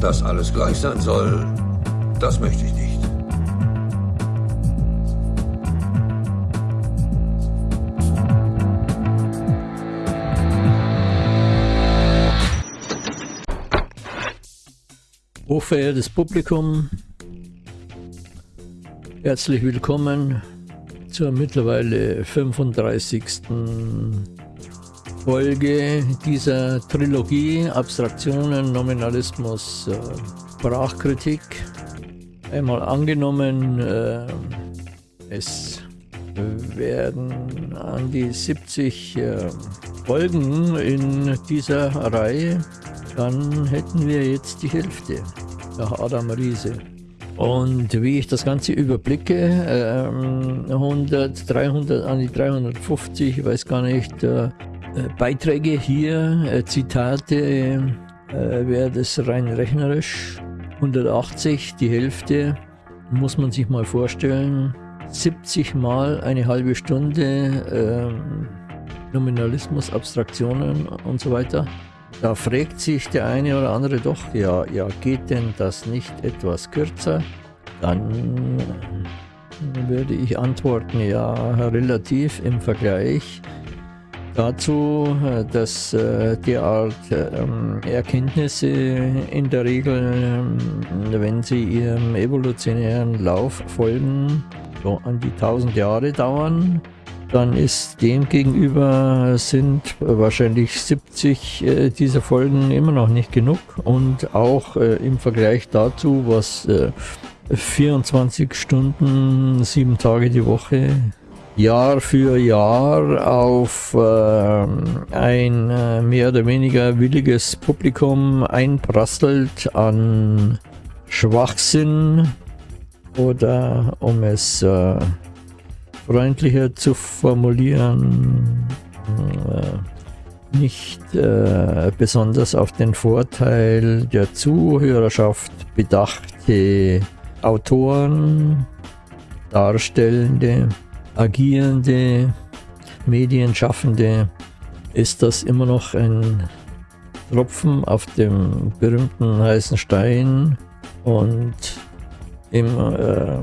Dass alles gleich sein soll, das möchte ich nicht. Hochverehrtes Publikum, herzlich willkommen zur mittlerweile 35. Folge dieser Trilogie Abstraktionen, Nominalismus, äh, Sprachkritik. Einmal angenommen, äh, es werden an die 70 äh, Folgen in dieser Reihe dann hätten wir jetzt die Hälfte nach Adam Riese. Und wie ich das Ganze überblicke, äh, 100, 300, an die 350, ich weiß gar nicht, äh, Beiträge hier, äh, Zitate, äh, wäre das rein rechnerisch. 180, die Hälfte, muss man sich mal vorstellen. 70 mal eine halbe Stunde ähm, Nominalismus, Abstraktionen und so weiter. Da fragt sich der eine oder andere doch, ja, ja, geht denn das nicht etwas kürzer? Dann würde ich antworten, ja, relativ im Vergleich dazu, dass äh, derart ähm, Erkenntnisse in der Regel, ähm, wenn sie ihrem evolutionären Lauf folgen, so an die 1000 Jahre dauern dann ist dem gegenüber sind wahrscheinlich 70 äh, dieser Folgen immer noch nicht genug. Und auch äh, im Vergleich dazu, was äh, 24 Stunden, sieben Tage die Woche, Jahr für Jahr auf ähm, ein äh, mehr oder weniger williges Publikum einprasselt an Schwachsinn oder um es äh, freundlicher zu formulieren, äh, nicht äh, besonders auf den Vorteil der Zuhörerschaft bedachte Autoren, Darstellende, Agierende, Medienschaffende, ist das immer noch ein Tropfen auf dem berühmten heißen Stein und im äh,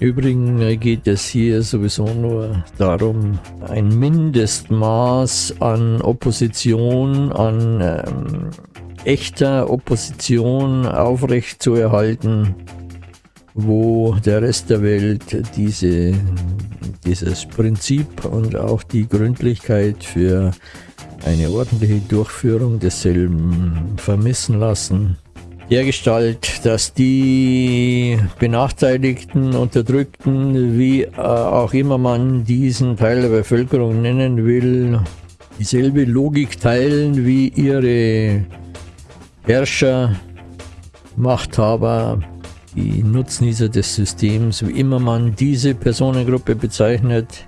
Übrigens geht es hier sowieso nur darum, ein Mindestmaß an Opposition, an ähm, echter Opposition aufrechtzuerhalten, wo der Rest der Welt diese, dieses Prinzip und auch die Gründlichkeit für eine ordentliche Durchführung desselben vermissen lassen. Dergestalt, dass die Benachteiligten, Unterdrückten, wie äh, auch immer man diesen Teil der Bevölkerung nennen will, dieselbe Logik teilen wie ihre Herrscher, Machthaber, die Nutznießer des Systems, wie immer man diese Personengruppe bezeichnet,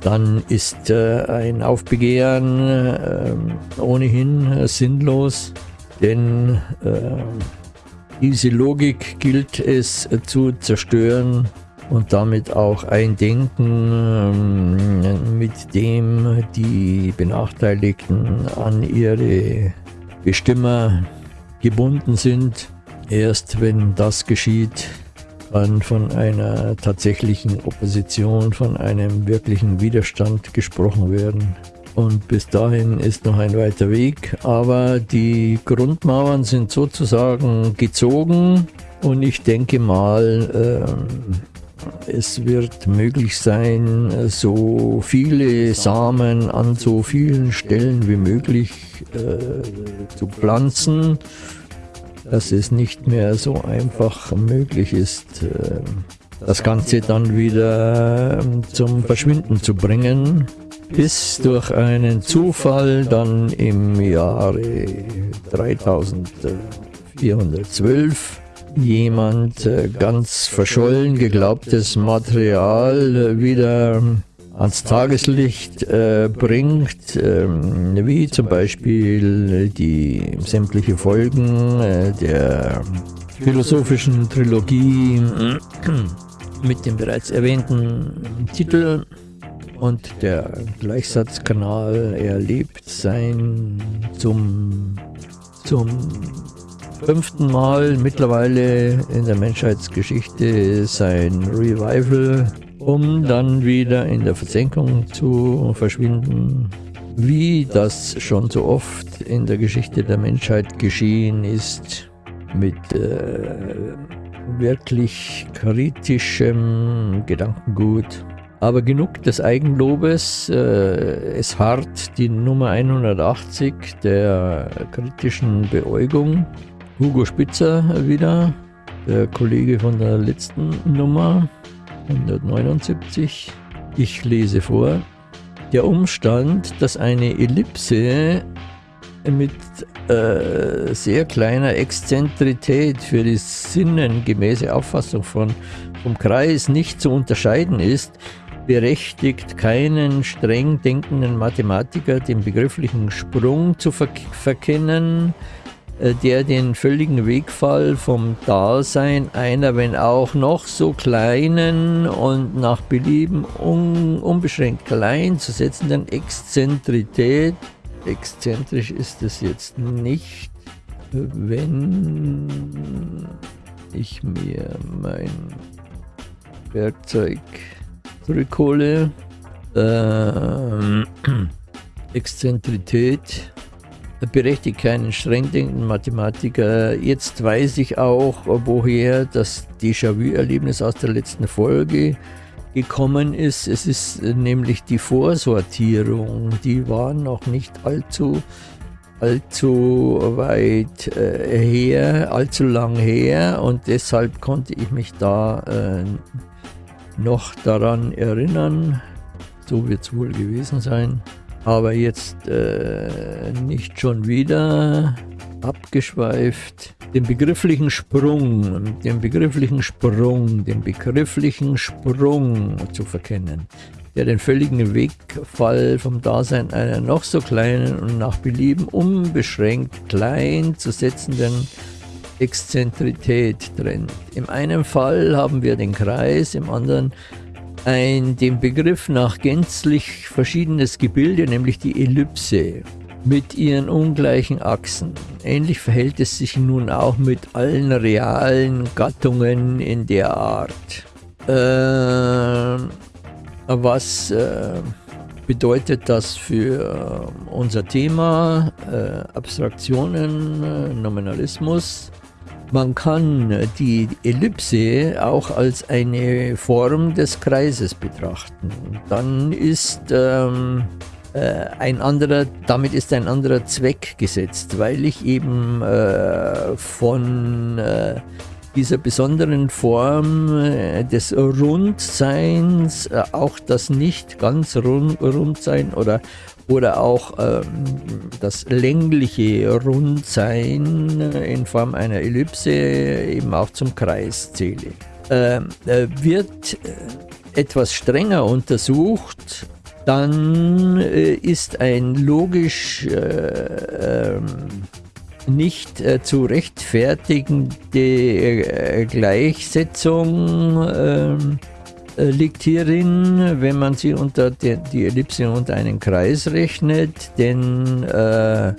dann ist äh, ein Aufbegehren äh, ohnehin äh, sinnlos, denn äh, diese Logik gilt es zu zerstören und damit auch ein Denken, ähm, mit dem die Benachteiligten an ihre Bestimmer gebunden sind. Erst wenn das geschieht, kann von einer tatsächlichen Opposition, von einem wirklichen Widerstand gesprochen werden. Und bis dahin ist noch ein weiter Weg, aber die Grundmauern sind sozusagen gezogen und ich denke mal, äh, es wird möglich sein, so viele Samen an so vielen Stellen wie möglich äh, zu pflanzen, dass es nicht mehr so einfach möglich ist, äh, das Ganze dann wieder ähm, zum Verschwinden zu bringen bis durch einen Zufall dann im Jahre 3412 jemand äh, ganz verschollen geglaubtes Material wieder ans Tageslicht äh, bringt, äh, wie zum Beispiel die sämtliche Folgen äh, der philosophischen Trilogie mit dem bereits erwähnten Titel und der Gleichsatzkanal erlebt sein zum, zum fünften Mal mittlerweile in der Menschheitsgeschichte sein Revival, um dann wieder in der Versenkung zu verschwinden, wie das schon so oft in der Geschichte der Menschheit geschehen ist, mit äh, wirklich kritischem Gedankengut. Aber genug des Eigenlobes. Äh, es harrt die Nummer 180 der kritischen Beäugung. Hugo Spitzer wieder, der Kollege von der letzten Nummer 179. Ich lese vor. Der Umstand, dass eine Ellipse mit äh, sehr kleiner Exzentrität für die sinnengemäße Auffassung von, vom Kreis nicht zu unterscheiden ist, berechtigt keinen streng denkenden Mathematiker, den begrifflichen Sprung zu ver verkennen, der den völligen Wegfall vom Dasein einer, wenn auch noch so kleinen und nach Belieben un unbeschränkt klein zu setzenden Exzentrität, exzentrisch ist es jetzt nicht, wenn ich mir mein Werkzeug zurückhole. Ähm, Exzentrität berechtigt keinen streng denkenden Mathematiker. Jetzt weiß ich auch, woher das Déjà-vu-Erlebnis aus der letzten Folge gekommen ist. Es ist nämlich die Vorsortierung. Die war noch nicht allzu, allzu weit äh, her, allzu lang her und deshalb konnte ich mich da äh, noch daran erinnern. So wird es wohl gewesen sein. Aber jetzt äh, nicht schon wieder abgeschweift. Den begrifflichen Sprung, den begrifflichen Sprung, den begrifflichen Sprung zu verkennen, der den völligen Wegfall vom Dasein einer noch so kleinen und nach Belieben unbeschränkt klein zu setzenden Exzentrität trennt. Im einen Fall haben wir den Kreis, im anderen ein dem Begriff nach gänzlich verschiedenes Gebilde, nämlich die Ellipse mit ihren ungleichen Achsen. Ähnlich verhält es sich nun auch mit allen realen Gattungen in der Art. Äh, was äh, bedeutet das für unser Thema? Äh, Abstraktionen, äh, Nominalismus. Man kann die Ellipse auch als eine Form des Kreises betrachten. Dann ist ähm, äh, ein anderer, damit ist ein anderer Zweck gesetzt, weil ich eben äh, von äh, dieser besonderen Form äh, des Rundseins, äh, auch das nicht ganz rund, Rundsein oder oder auch ähm, das längliche Rundsein in Form einer Ellipse eben auch zum Kreis zähle. Ähm, äh, wird äh, etwas strenger untersucht, dann äh, ist ein logisch äh, ähm, nicht äh, zu rechtfertigende äh, Gleichsetzung ähm, äh, liegt hierin, wenn man sie unter die, die Ellipse unter einen Kreis rechnet, denn äh,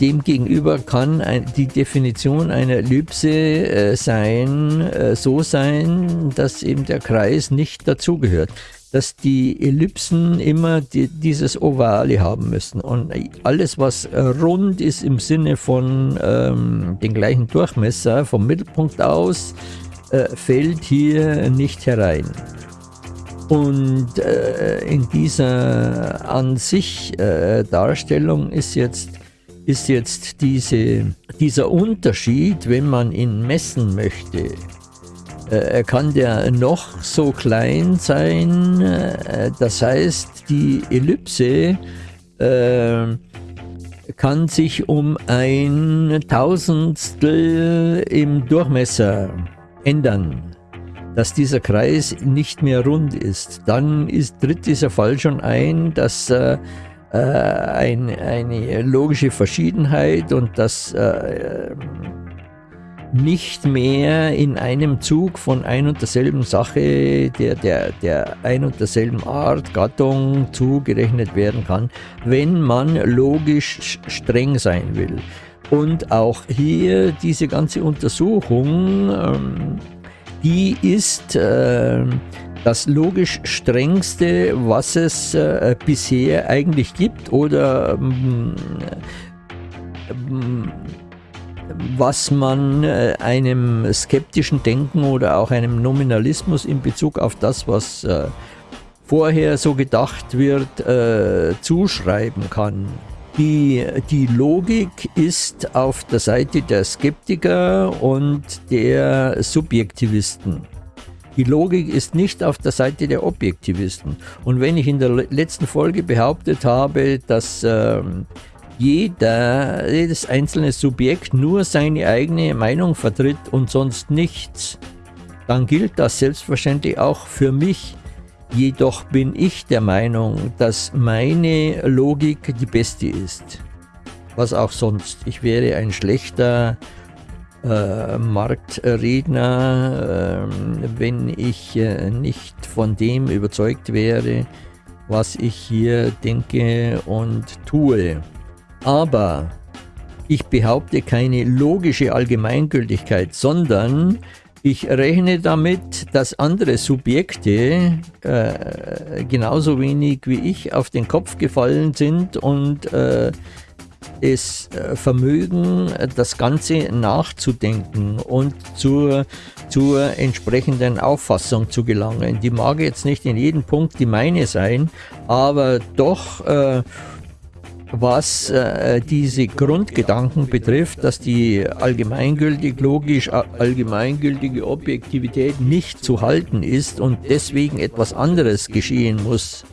demgegenüber kann ein, die Definition einer Ellipse äh, sein, äh, so sein, dass eben der Kreis nicht dazugehört. Dass die Ellipsen immer die, dieses Ovale haben müssen. Und alles, was rund ist im Sinne von ähm, den gleichen Durchmesser vom Mittelpunkt aus, äh, fällt hier nicht herein. Und äh, in dieser an sich äh, Darstellung ist jetzt, ist jetzt diese, dieser Unterschied, wenn man ihn messen möchte, äh, kann der noch so klein sein. Äh, das heißt, die Ellipse äh, kann sich um ein Tausendstel im Durchmesser ändern, dass dieser Kreis nicht mehr rund ist, dann ist, tritt dieser Fall schon ein, dass äh, äh ein, eine logische Verschiedenheit und dass äh, nicht mehr in einem Zug von ein und derselben Sache, der, der, der ein und derselben Art, Gattung zugerechnet werden kann, wenn man logisch streng sein will. Und auch hier diese ganze Untersuchung, ähm, die ist äh, das logisch strengste, was es äh, bisher eigentlich gibt oder ähm, ähm, was man äh, einem skeptischen Denken oder auch einem Nominalismus in Bezug auf das, was äh, vorher so gedacht wird, äh, zuschreiben kann. Die, die Logik ist auf der Seite der Skeptiker und der Subjektivisten. Die Logik ist nicht auf der Seite der Objektivisten. Und wenn ich in der letzten Folge behauptet habe, dass ähm, jeder, jedes einzelne Subjekt nur seine eigene Meinung vertritt und sonst nichts, dann gilt das selbstverständlich auch für mich. Jedoch bin ich der Meinung, dass meine Logik die beste ist. Was auch sonst. Ich wäre ein schlechter äh, Marktredner, äh, wenn ich äh, nicht von dem überzeugt wäre, was ich hier denke und tue. Aber ich behaupte keine logische Allgemeingültigkeit, sondern ich rechne damit, dass andere Subjekte äh, genauso wenig wie ich auf den Kopf gefallen sind und äh, es äh, Vermögen, das Ganze nachzudenken und zur, zur entsprechenden Auffassung zu gelangen. Die mag jetzt nicht in jedem Punkt die meine sein, aber doch äh, was äh, diese Grundgedanken betrifft, dass die allgemeingültig, logisch allgemeingültige Objektivität nicht zu halten ist und deswegen etwas anderes geschehen muss,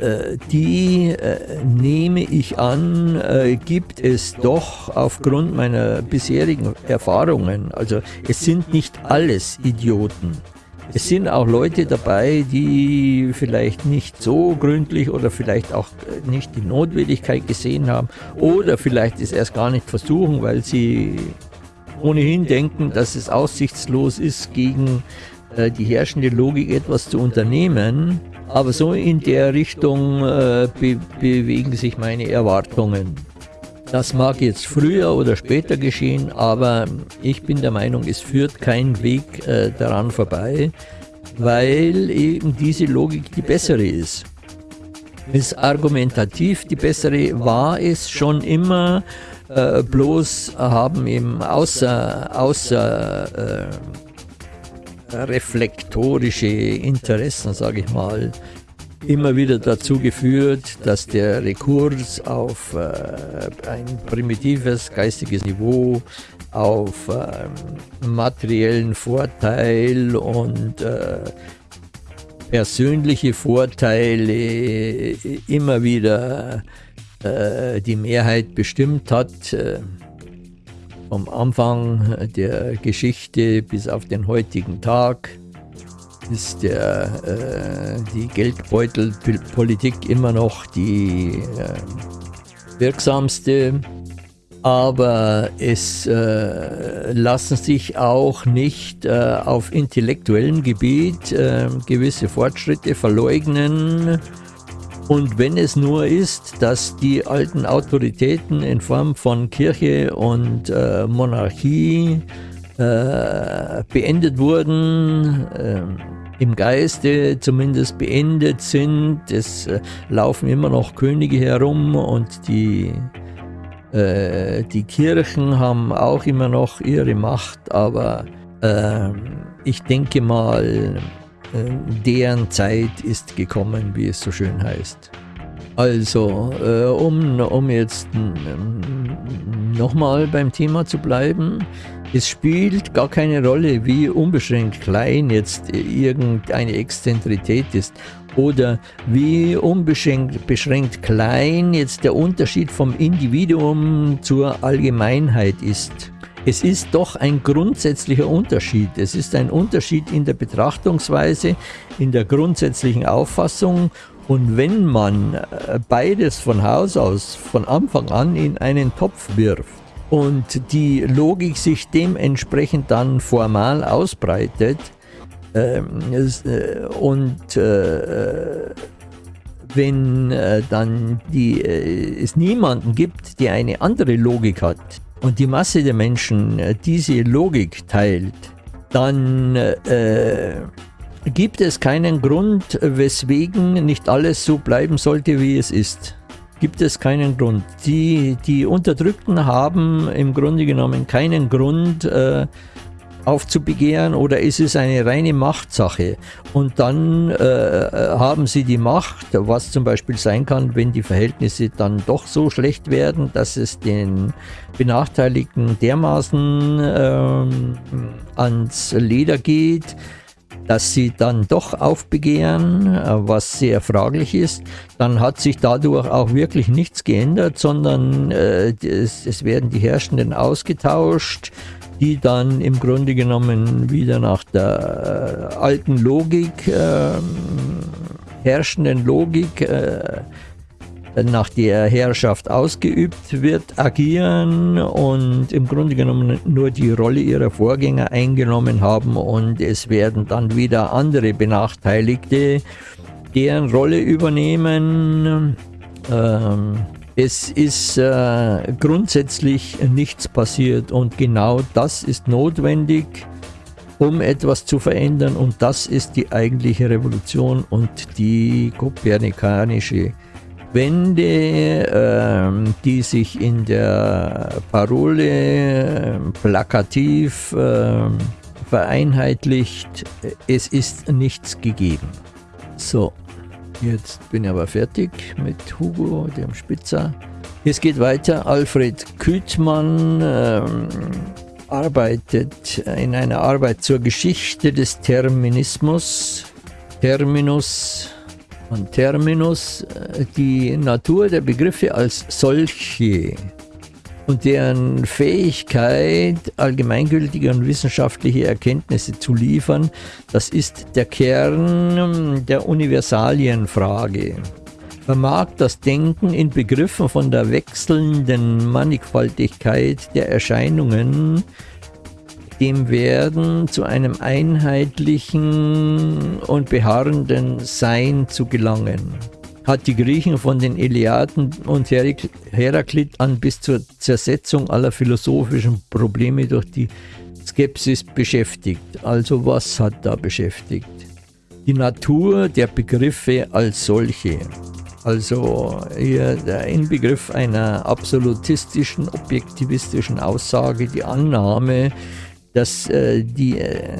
äh, die äh, nehme ich an, äh, gibt es doch aufgrund meiner bisherigen Erfahrungen. Also es sind nicht alles Idioten. Es sind auch Leute dabei, die vielleicht nicht so gründlich oder vielleicht auch nicht die Notwendigkeit gesehen haben oder vielleicht es erst gar nicht versuchen, weil sie ohnehin denken, dass es aussichtslos ist, gegen äh, die herrschende Logik etwas zu unternehmen. Aber so in der Richtung äh, be bewegen sich meine Erwartungen. Das mag jetzt früher oder später geschehen, aber ich bin der Meinung, es führt kein Weg äh, daran vorbei, weil eben diese Logik die bessere ist. Ist argumentativ die bessere, war es schon immer, äh, bloß haben eben außer, außer äh, reflektorische Interessen, sage ich mal, immer wieder dazu geführt, dass der Rekurs auf äh, ein primitives geistiges Niveau, auf äh, materiellen Vorteil und äh, persönliche Vorteile immer wieder äh, die Mehrheit bestimmt hat. Äh, vom Anfang der Geschichte bis auf den heutigen Tag ist der, äh, die Geldbeutelpolitik immer noch die äh, wirksamste. Aber es äh, lassen sich auch nicht äh, auf intellektuellem Gebiet äh, gewisse Fortschritte verleugnen. Und wenn es nur ist, dass die alten Autoritäten in Form von Kirche und äh, beendet wurden, ähm, im Geiste zumindest beendet sind. Es äh, laufen immer noch Könige herum und die, äh, die Kirchen haben auch immer noch ihre Macht, aber äh, ich denke mal, äh, deren Zeit ist gekommen, wie es so schön heißt. Also, äh, um, um jetzt nochmal beim Thema zu bleiben, es spielt gar keine Rolle, wie unbeschränkt klein jetzt irgendeine Exzentrität ist oder wie unbeschränkt beschränkt klein jetzt der Unterschied vom Individuum zur Allgemeinheit ist. Es ist doch ein grundsätzlicher Unterschied. Es ist ein Unterschied in der Betrachtungsweise, in der grundsätzlichen Auffassung und wenn man äh, beides von Haus aus von Anfang an in einen Topf wirft, und die Logik sich dementsprechend dann formal ausbreitet ähm, äh, und äh, wenn äh, dann die, äh, es niemanden gibt, der eine andere Logik hat und die Masse der Menschen äh, diese Logik teilt, dann äh, gibt es keinen Grund, weswegen nicht alles so bleiben sollte, wie es ist. Gibt es keinen Grund. Die, die Unterdrückten haben im Grunde genommen keinen Grund, äh, aufzubegehren oder ist es eine reine Machtsache? Und dann äh, haben sie die Macht, was zum Beispiel sein kann, wenn die Verhältnisse dann doch so schlecht werden, dass es den Benachteiligten dermaßen äh, ans Leder geht, dass sie dann doch aufbegehren, was sehr fraglich ist, dann hat sich dadurch auch wirklich nichts geändert, sondern äh, es, es, werden die Herrschenden ausgetauscht, die dann im Grunde genommen wieder nach der äh, alten Logik, äh, herrschenden Logik, äh, nach der Herrschaft ausgeübt wird, agieren und im Grunde genommen nur die Rolle ihrer Vorgänger eingenommen haben und es werden dann wieder andere Benachteiligte deren Rolle übernehmen. Ähm, es ist äh, grundsätzlich nichts passiert und genau das ist notwendig, um etwas zu verändern und das ist die eigentliche Revolution und die kopernikanische Wende, äh, die sich in der Parole äh, plakativ äh, vereinheitlicht, es ist nichts gegeben. So, Jetzt bin ich aber fertig mit Hugo, dem Spitzer. Es geht weiter. Alfred Küthmann ähm, arbeitet in einer Arbeit zur Geschichte des Terminismus. Terminus und Terminus, äh, die Natur der Begriffe als solche und deren Fähigkeit, allgemeingültige und wissenschaftliche Erkenntnisse zu liefern, das ist der Kern der Universalienfrage. Vermag das Denken in Begriffen von der wechselnden Mannigfaltigkeit der Erscheinungen, dem Werden zu einem einheitlichen und beharrenden Sein zu gelangen hat die Griechen von den Iliaden und Heraklit an bis zur Zersetzung aller philosophischen Probleme durch die Skepsis beschäftigt. Also was hat da beschäftigt? Die Natur der Begriffe als solche. Also hier der Inbegriff einer absolutistischen, objektivistischen Aussage, die Annahme, dass, äh, die, äh,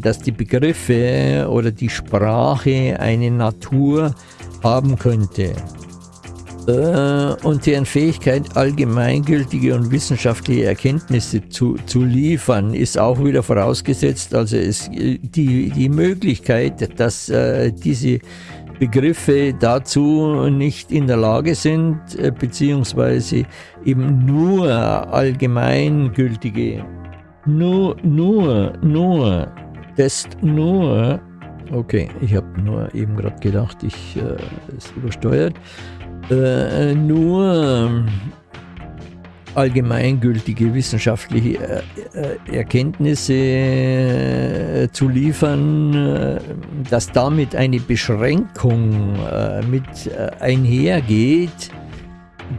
dass die Begriffe oder die Sprache eine Natur haben könnte äh, und deren Fähigkeit, allgemeingültige und wissenschaftliche Erkenntnisse zu, zu liefern, ist auch wieder vorausgesetzt. Also es, die, die Möglichkeit, dass äh, diese Begriffe dazu nicht in der Lage sind, äh, beziehungsweise eben nur allgemeingültige, nur, nur, nur, das nur Okay, ich habe nur eben gerade gedacht, ich äh, ist übersteuert. Äh, nur ähm, allgemeingültige wissenschaftliche äh, äh Erkenntnisse äh, zu liefern, dass damit eine Beschränkung mit einhergeht,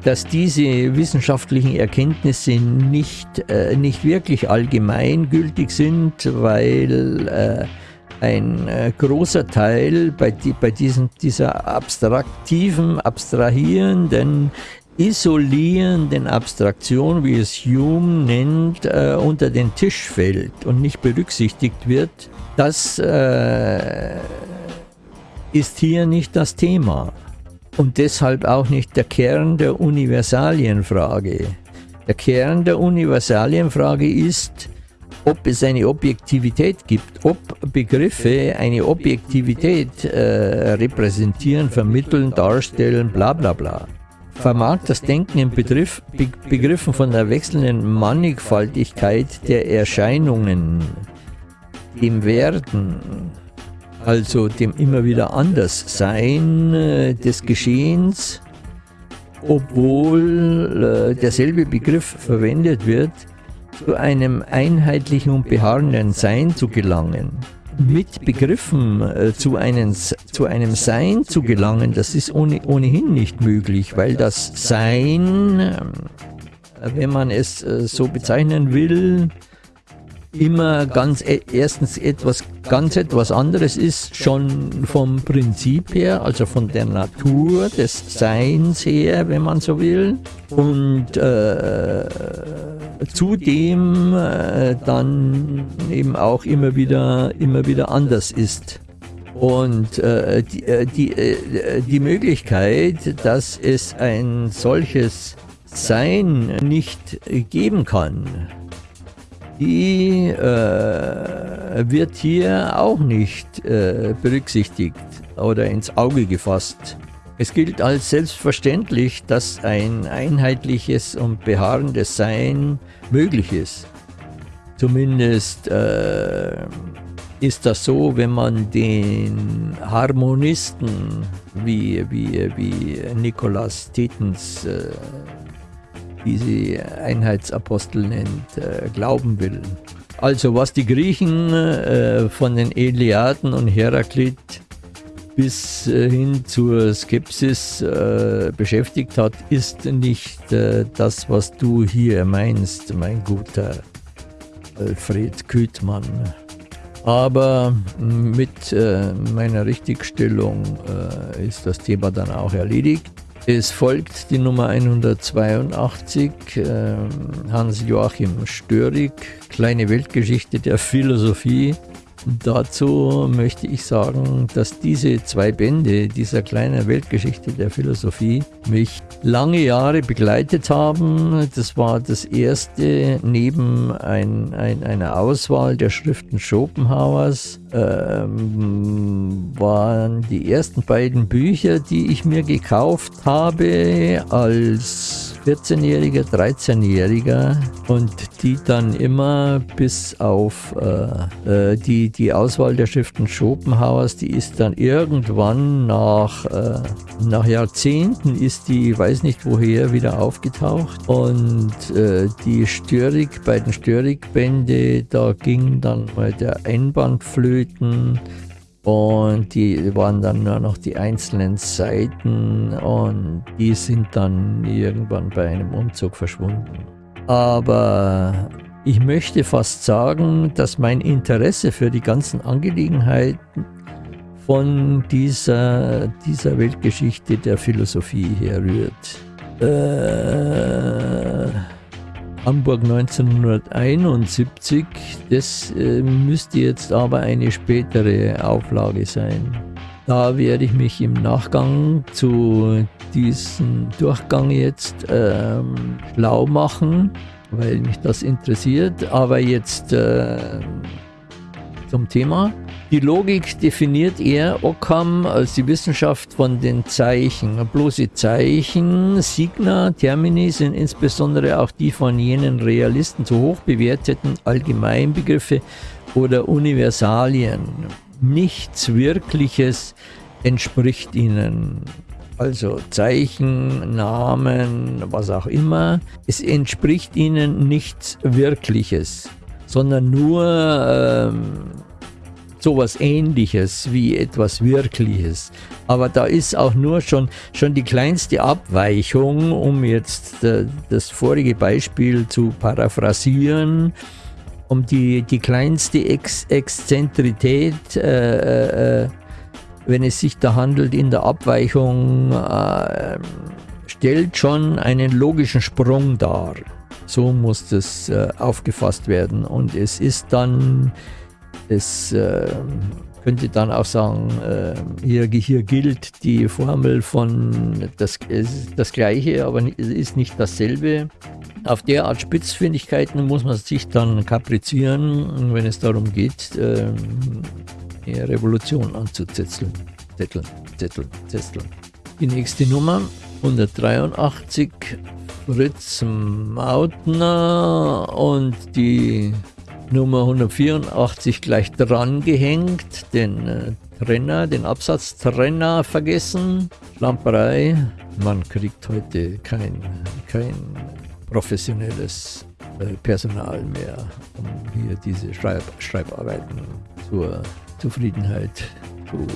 dass diese wissenschaftlichen Erkenntnisse nicht, nicht wirklich allgemeingültig sind, weil ein äh, großer Teil bei, die, bei diesen, dieser abstraktiven, abstrahierenden, isolierenden Abstraktion, wie es Hume nennt, äh, unter den Tisch fällt und nicht berücksichtigt wird, das äh, ist hier nicht das Thema und deshalb auch nicht der Kern der Universalienfrage. Der Kern der Universalienfrage ist, ob es eine Objektivität gibt, ob Begriffe eine Objektivität äh, repräsentieren, vermitteln, darstellen, bla bla bla. Vermag das Denken in Begriff, Be Begriffen von der wechselnden Mannigfaltigkeit der Erscheinungen, dem Werden, also dem immer wieder Anderssein äh, des Geschehens, obwohl äh, derselbe Begriff verwendet wird, zu einem einheitlichen und beharrenden Sein zu gelangen. Mit Begriffen äh, zu, einem, zu einem Sein zu gelangen, das ist ohne, ohnehin nicht möglich, weil das Sein, äh, wenn man es so bezeichnen will, immer ganz e erstens etwas ganz etwas anderes ist, schon vom Prinzip her, also von der Natur des Seins her, wenn man so will. Und äh, zudem äh, dann eben auch immer wieder, immer wieder anders ist. Und äh, die, äh, die, äh, die Möglichkeit, dass es ein solches Sein nicht geben kann, die äh, wird hier auch nicht äh, berücksichtigt oder ins Auge gefasst. Es gilt als selbstverständlich, dass ein einheitliches und beharrendes Sein möglich ist. Zumindest äh, ist das so, wenn man den Harmonisten wie, wie, wie Nikolaus Tetens äh, diese Einheitsapostel nennt, äh, glauben will. Also was die Griechen äh, von den Eliaden und Heraklit bis äh, hin zur Skepsis äh, beschäftigt hat, ist nicht äh, das, was du hier meinst, mein guter Alfred Küthmann. Aber mit äh, meiner Richtigstellung ist das Thema dann auch erledigt. Es folgt die Nummer 182, äh, Hans-Joachim Störig, Kleine Weltgeschichte der Philosophie. Dazu möchte ich sagen, dass diese zwei Bände dieser kleinen Weltgeschichte der Philosophie mich lange Jahre begleitet haben. Das war das erste neben ein, ein, einer Auswahl der Schriften Schopenhauers, ähm, waren die ersten beiden Bücher, die ich mir gekauft habe als 14-Jähriger, 13-Jähriger und die dann immer bis auf äh, äh, die, die Auswahl der Schriften Schopenhauers, die ist dann irgendwann nach, äh, nach Jahrzehnten ist die, weiß nicht woher, wieder aufgetaucht. Und äh, die Störig, bei den Störig-Bände, da ging dann mal der Einband flöten, und die waren dann nur noch die einzelnen Seiten und die sind dann irgendwann bei einem Umzug verschwunden. Aber ich möchte fast sagen, dass mein Interesse für die ganzen Angelegenheiten von dieser, dieser Weltgeschichte der Philosophie herrührt. Äh, Hamburg 1971. Das äh, müsste jetzt aber eine spätere Auflage sein. Da werde ich mich im Nachgang zu diesem Durchgang jetzt ähm, schlau machen, weil mich das interessiert. Aber jetzt äh, zum Thema. Die Logik definiert er Ockham als die Wissenschaft von den Zeichen. Bloße Zeichen, Signa, Termini sind insbesondere auch die von jenen Realisten zu hoch bewerteten Allgemeinbegriffe oder Universalien. Nichts Wirkliches entspricht ihnen. Also Zeichen, Namen, was auch immer. Es entspricht ihnen nichts Wirkliches, sondern nur ähm, sowas ähnliches wie etwas Wirkliches. Aber da ist auch nur schon, schon die kleinste Abweichung, um jetzt äh, das vorige Beispiel zu paraphrasieren, um die, die kleinste Ex Exzentrität, äh, äh, wenn es sich da handelt, in der Abweichung, äh, stellt schon einen logischen Sprung dar. So muss das äh, aufgefasst werden. Und es ist dann es äh, könnte dann auch sagen, äh, hier, hier gilt die Formel von das, das Gleiche, aber es ist nicht dasselbe. Auf derart Spitzfindigkeiten muss man sich dann kaprizieren, wenn es darum geht, äh, Revolution anzuzetteln. Zetteln, zetteln, zetteln. Die nächste Nummer 183 Fritz Mautner und die Nummer 184 gleich dran gehängt, den äh, Trenner, den Absatztrenner vergessen. Schlamperei. Man kriegt heute kein, kein professionelles äh, Personal mehr, um hier diese Schreib Schreibarbeiten zur Zufriedenheit zu,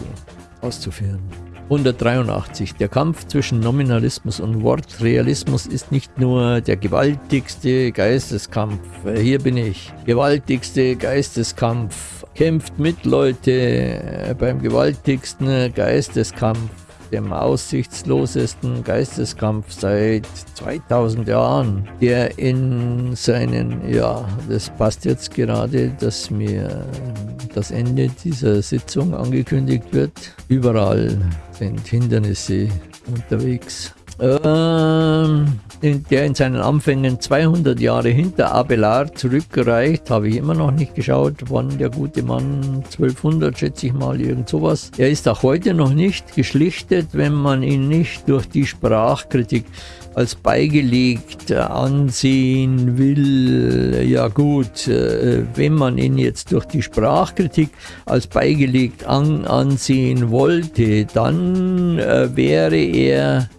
auszuführen. 183. Der Kampf zwischen Nominalismus und Wortrealismus ist nicht nur der gewaltigste Geisteskampf. Hier bin ich. Gewaltigste Geisteskampf. Kämpft mit, Leute, beim gewaltigsten Geisteskampf dem aussichtslosesten Geisteskampf seit 2000 Jahren, der in seinen, ja, das passt jetzt gerade, dass mir das Ende dieser Sitzung angekündigt wird. Überall sind Hindernisse unterwegs. Ähm, der in seinen Anfängen 200 Jahre hinter Abelard zurückgereicht, habe ich immer noch nicht geschaut, wann der gute Mann 1200 schätze ich mal, irgend sowas. Er ist auch heute noch nicht geschlichtet, wenn man ihn nicht durch die Sprachkritik als beigelegt ansehen will, ja gut, äh, wenn man ihn jetzt durch die Sprachkritik als beigelegt an, ansehen wollte, dann äh, wäre er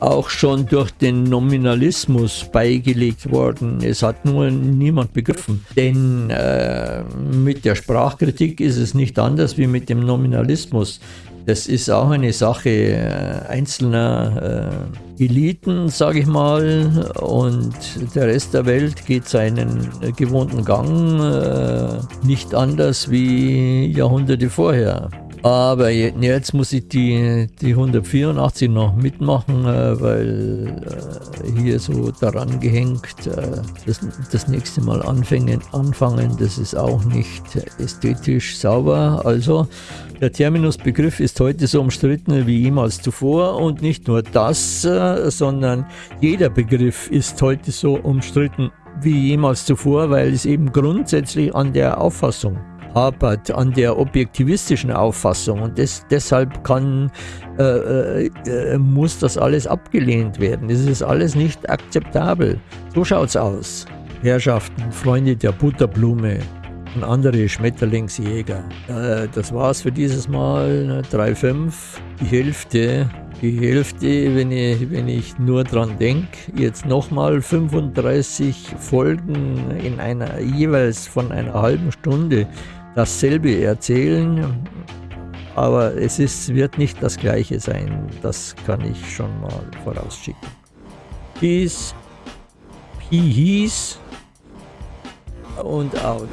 auch schon durch den Nominalismus beigelegt worden. Es hat nur niemand begriffen. Denn äh, mit der Sprachkritik ist es nicht anders wie mit dem Nominalismus. Das ist auch eine Sache äh, einzelner äh, Eliten, sage ich mal, und der Rest der Welt geht seinen gewohnten Gang äh, nicht anders wie Jahrhunderte vorher. Aber jetzt muss ich die, die 184 noch mitmachen, äh, weil äh, hier so daran gehängt, äh, das, das nächste Mal anfangen, anfangen, das ist auch nicht ästhetisch sauber. Also der Terminusbegriff ist heute so umstritten wie jemals zuvor und nicht nur das, sondern jeder Begriff ist heute so umstritten wie jemals zuvor, weil es eben grundsätzlich an der Auffassung hapert an der objektivistischen Auffassung und des, deshalb kann, äh, äh, muss das alles abgelehnt werden. Das ist alles nicht akzeptabel. So schaut's aus. Herrschaften, Freunde der Butterblume und andere Schmetterlingsjäger. Äh, das war's für dieses Mal. 3,5. Die Hälfte die Hälfte, wenn ich, wenn ich nur dran denke, jetzt nochmal 35 Folgen in einer jeweils von einer halben Stunde dasselbe erzählen, aber es ist, wird nicht das gleiche sein. Das kann ich schon mal vorausschicken. Peace, Peace und out.